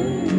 friend.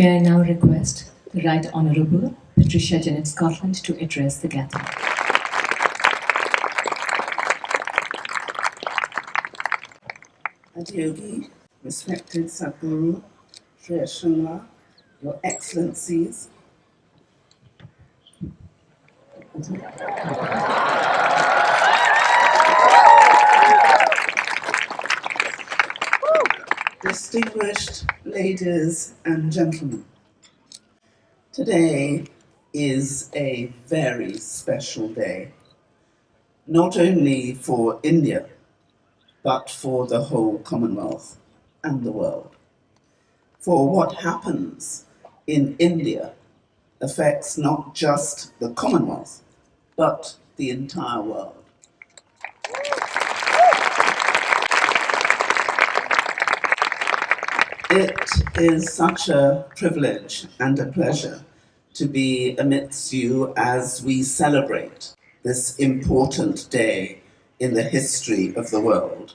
May I now request the Right Honourable Patricia Janet Scotland to address the gathering. Adiyogi, respected Sadhguru, Sri Ashramla, Your Excellencies, distinguished ladies and gentlemen. Today is a very special day, not only for India, but for the whole Commonwealth and the world. For what happens in India affects not just the Commonwealth, but the entire world. It is such a privilege and a pleasure to be amidst you as we celebrate this important day in the history of the world.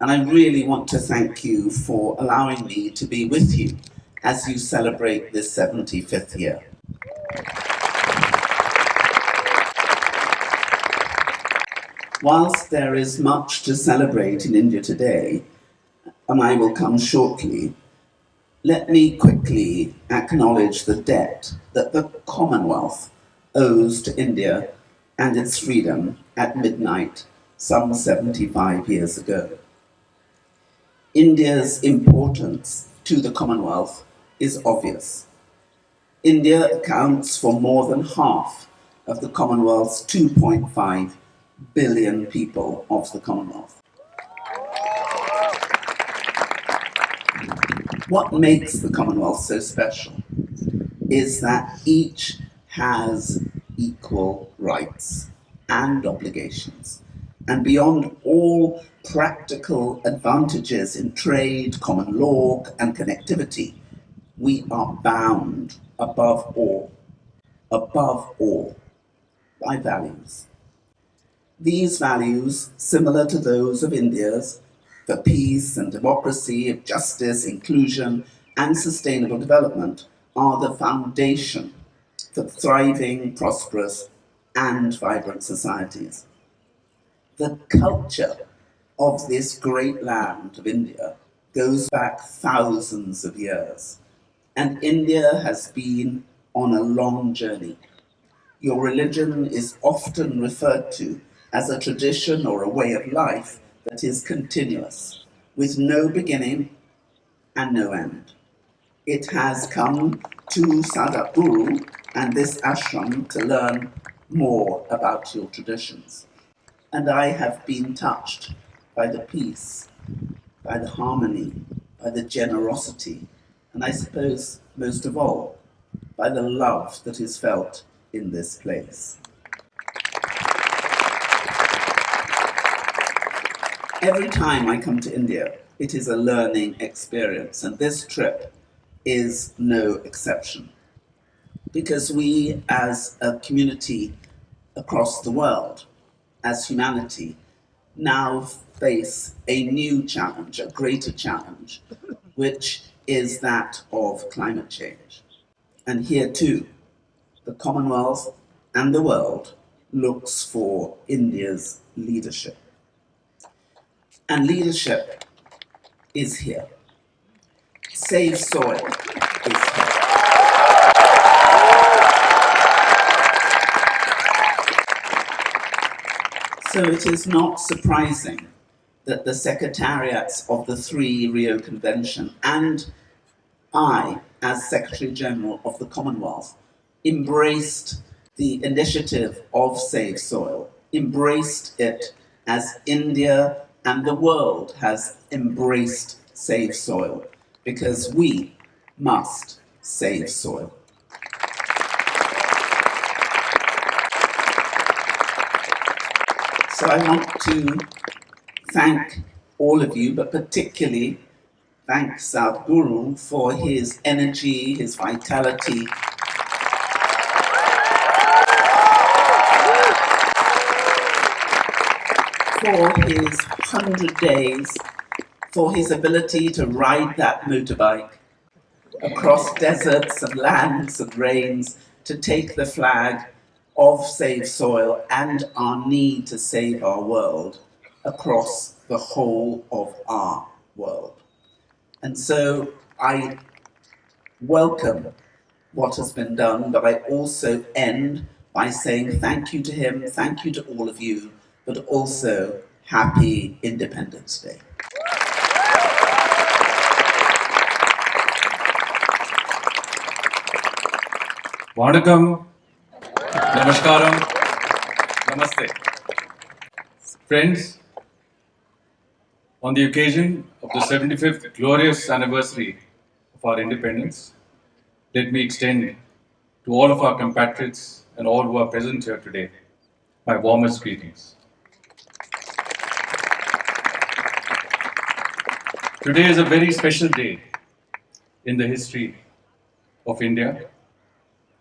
And I really want to thank you for allowing me to be with you as you celebrate this 75th year. Whilst there is much to celebrate in India today, and I will come shortly, let me quickly acknowledge the debt that the Commonwealth owes to India and its freedom at midnight some 75 years ago. India's importance to the Commonwealth is obvious. India accounts for more than half of the Commonwealth's 2.5 billion people of the Commonwealth. What makes the Commonwealth so special is that each has equal rights and obligations. And beyond all practical advantages in trade, common law, and connectivity, we are bound above all, above all, by values. These values, similar to those of India's, for peace and democracy, of justice, inclusion, and sustainable development, are the foundation for thriving, prosperous, and vibrant societies. The culture of this great land of India goes back thousands of years, and India has been on a long journey. Your religion is often referred to as a tradition or a way of life that is continuous, with no beginning and no end. It has come to Sadhguru and this ashram to learn more about your traditions. And I have been touched by the peace, by the harmony, by the generosity, and I suppose most of all, by the love that is felt in this place. Every time I come to India, it is a learning experience, and this trip is no exception. Because we, as a community across the world, as humanity, now face a new challenge, a greater challenge, which is that of climate change. And here too, the Commonwealth and the world looks for India's leadership. And leadership is here. Save Soil is here. So it is not surprising that the secretariats of the three Rio Convention and I, as Secretary General of the Commonwealth, embraced the initiative of Save Soil, embraced it as India and the world has embraced Save Soil, because we must save soil. So I want to thank all of you, but particularly thank Sadhguru for his energy, his vitality, for his 100 days, for his ability to ride that motorbike across deserts and lands and rains to take the flag of Save Soil and our need to save our world across the whole of our world. And so I welcome what has been done, but I also end by saying thank you to him, thank you to all of you, but also happy Independence Day. Vanakkam, Namaskaram, Namaste. Friends, on the occasion of the 75th glorious anniversary of our independence, let me extend to all of our compatriots and all who are present here today my warmest greetings. Today is a very special day in the history of India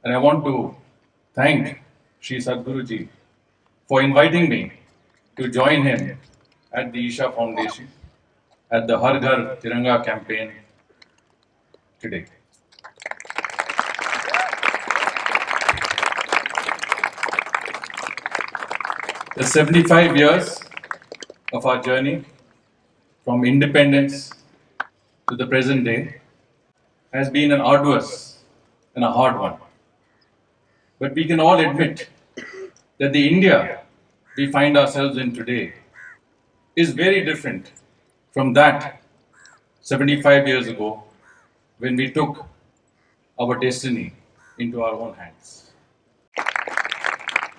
and I want to thank Sri Sadhguruji for inviting me to join him at the Isha Foundation at the Har Ghar Tiranga campaign today. The 75 years of our journey from independence to the present day has been an arduous and a hard one. But we can all admit that the India we find ourselves in today is very different from that 75 years ago when we took our destiny into our own hands.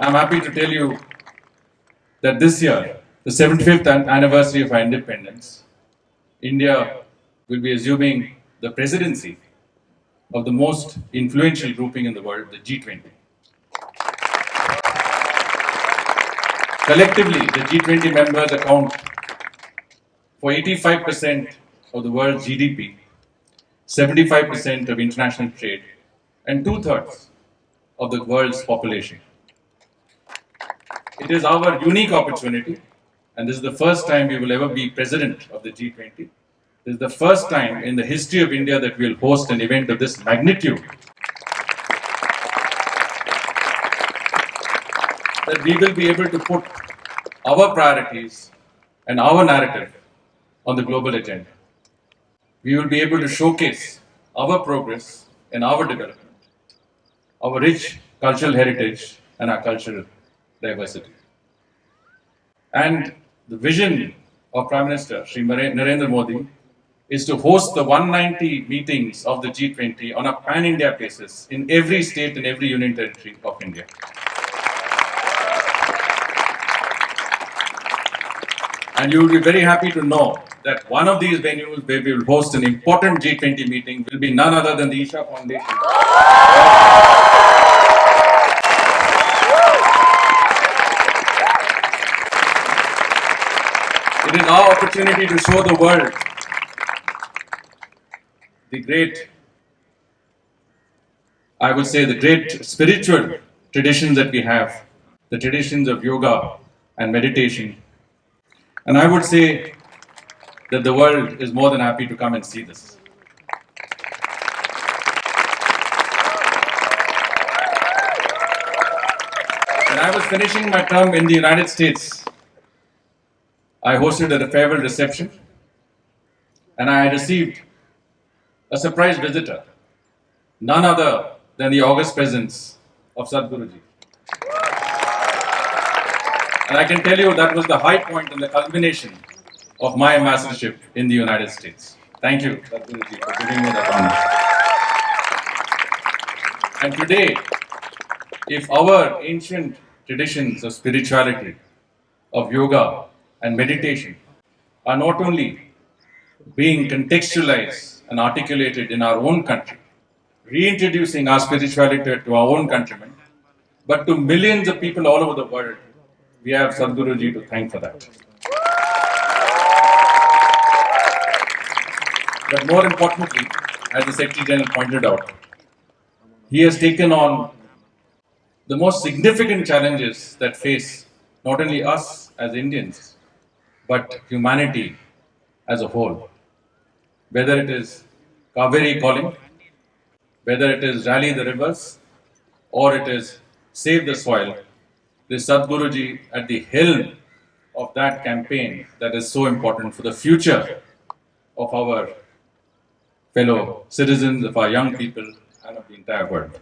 I'm happy to tell you that this year, the 75th anniversary of our independence, India will be assuming the presidency of the most influential grouping in the world, the G20. Collectively, the G20 members account for 85% of the world's GDP, 75% of international trade, and two thirds of the world's population. It is our unique opportunity, and this is the first time we will ever be president of the G20. This is the first time in the history of India that we will host an event of this magnitude. That we will be able to put our priorities and our narrative on the global agenda. We will be able to showcase our progress and our development, our rich cultural heritage and our cultural diversity. And the vision of Prime Minister Sri Nare- Narendra Modi is to host the 190 meetings of the G20 on a pan-India basis in every state and every union territory of India. And you will be very happy to know that one of these venues where we will host an important G20 meeting will be none other than the Isha Foundation. Our opportunity to show the world the great, I would say, the great spiritual traditions that we have, the traditions of yoga and meditation. And I would say that the world is more than happy to come and see this. When I was finishing my term in the United States, I hosted a farewell reception and I received a surprise visitor, none other than the august presence of Sadhguruji. And I can tell you that was the high point and the culmination of my ambassadorship in the United States. Thank you, Sadhguruji, for giving me that honor. And today, if our ancient traditions of spirituality, of yoga and meditation are not only being contextualized and articulated in our own country, reintroducing our spirituality to our own countrymen, but to millions of people all over the world, we have Sadhguruji to thank for that. But more importantly, as the Secretary General pointed out, he has taken on the most significant challenges that face not only us as Indians, but humanity as a whole. Whether it is Cauvery Calling, whether it is Rally the Rivers, or it is Save the Soil, this Sadhguruji at the helm of that campaign that is so important for the future of our fellow citizens, of our young people, and of the entire world.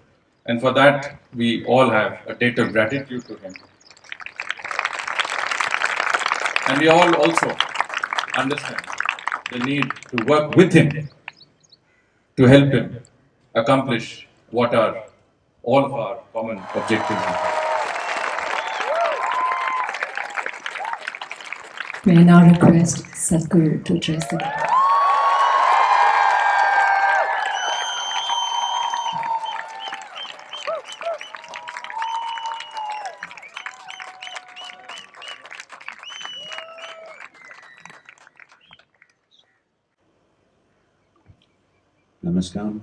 And for that, we all have a debt of gratitude to him. And we all also understand the need to work with him to help him accomplish what are all of our common objectives. May I now request Sadhguru to address the Hello,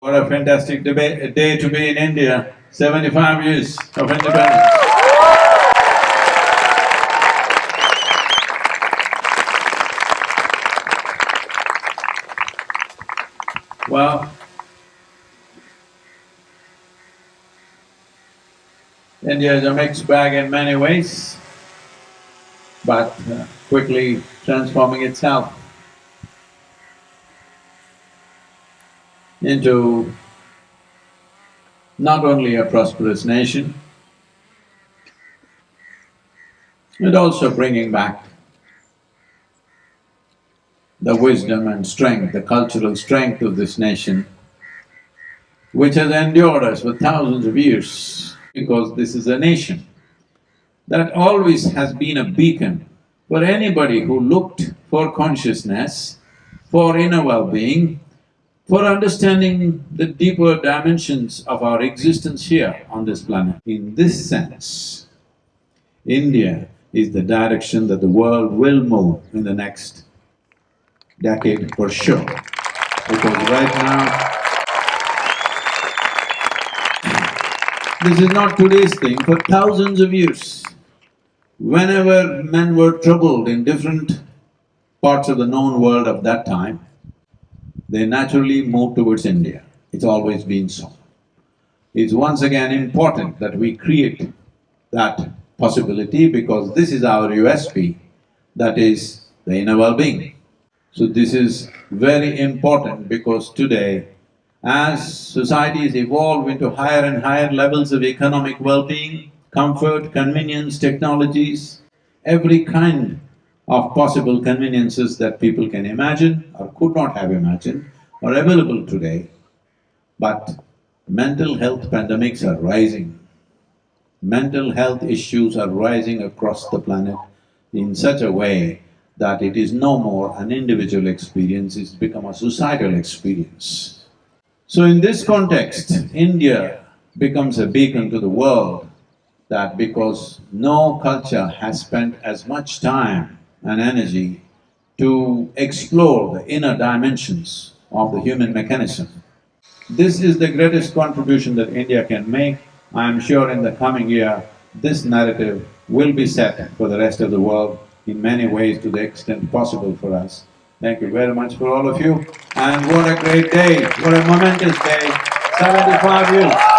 What a fantastic debate, day to be in India, seventy-five years of independence. well, India is a mixed bag in many ways, but uh, quickly transforming itself into not only a prosperous nation, but also bringing back the wisdom and strength, the cultural strength of this nation, which has endured us for thousands of years, because this is a nation that always has been a beacon for anybody who looked for consciousness, for inner well-being, for understanding the deeper dimensions of our existence here on this planet. In this sense, India is the direction that the world will move in the next decade for sure. Because right now, this is not today's thing, for thousands of years, whenever men were troubled in different parts of the known world of that time, they naturally moved towards India. It's always been so. It's once again important that we create that possibility because this is our USP, that is the inner well-being. So this is very important because today, as societies evolve into higher and higher levels of economic well-being, comfort, convenience, technologies, every kind of possible conveniences that people can imagine or could not have imagined are available today, but mental health pandemics are rising. Mental health issues are rising across the planet in such a way that it is no more an individual experience, it's become a societal experience. So in this context, India becomes a beacon to the world that because no culture has spent as much time and energy to explore the inner dimensions of the human mechanism. This is the greatest contribution that India can make. I am sure in the coming year, this narrative will be set for the rest of the world in many ways to the extent possible for us. Thank you very much for all of you. And what a great day, what a momentous day, seventy-five years.